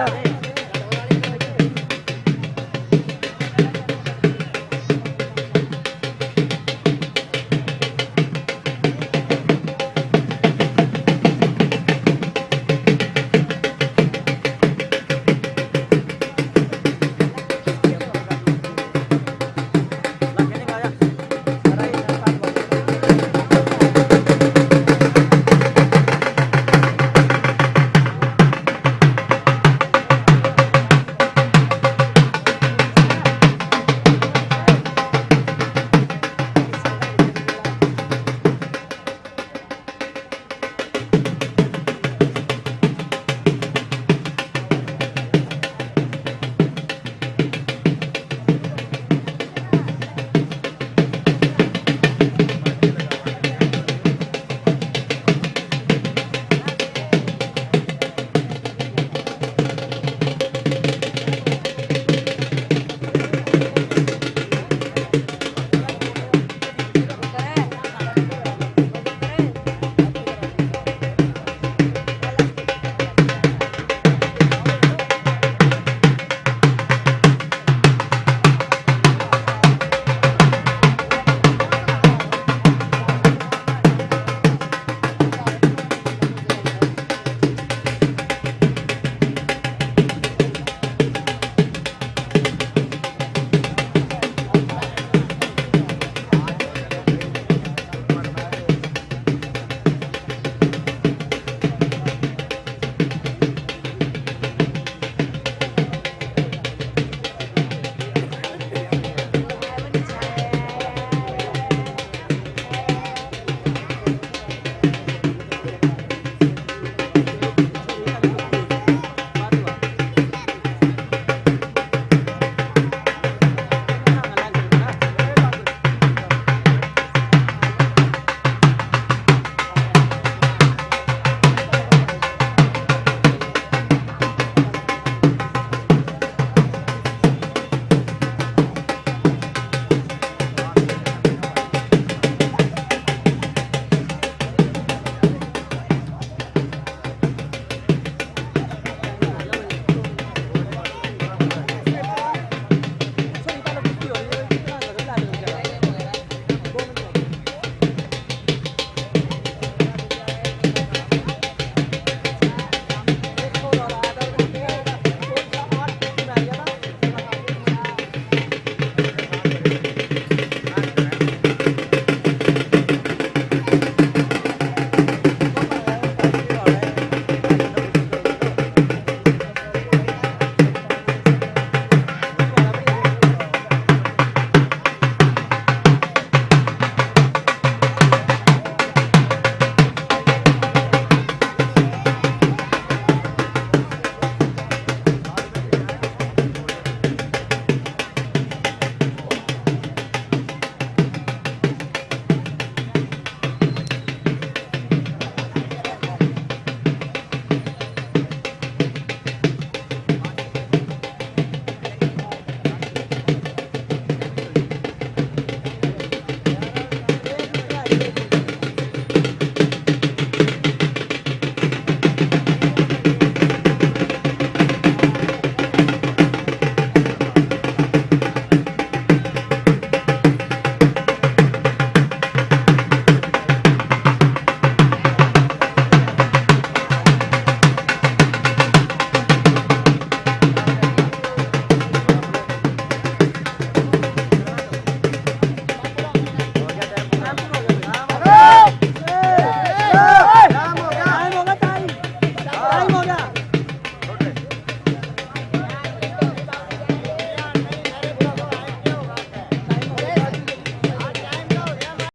Yeah.